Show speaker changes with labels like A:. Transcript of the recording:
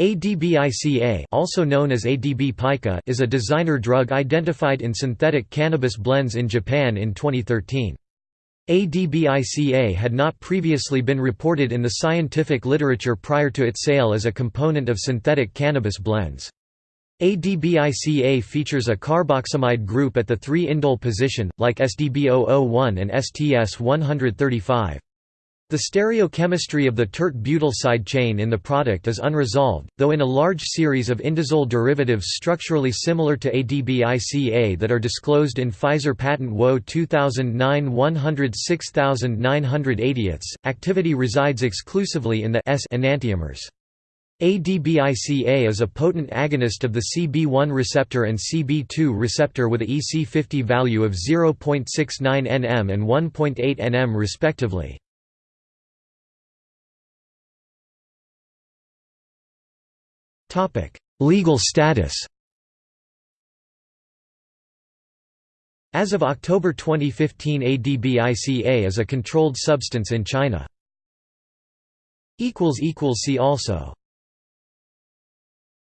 A: ADBICA also known as ADB pica is a designer drug identified in synthetic cannabis blends in Japan in 2013. ADBICA had not previously been reported in the scientific literature prior to its sale as a component of synthetic cannabis blends. ADBICA features a carboxamide group at the 3-indole position, like SDB001 and STS-135. The stereochemistry of the tert-butyl side chain in the product is unresolved, though in a large series of indazole derivatives structurally similar to ADBICA that are disclosed in Pfizer patent WO 2009-106,980, activity resides exclusively in the S enantiomers. ADBICA is a potent agonist of the CB1 receptor and CB2 receptor with a EC50 value of 0.69 nm and 1.8 nm respectively. Legal status As of October 2015 ADBICA is a controlled substance in China. See also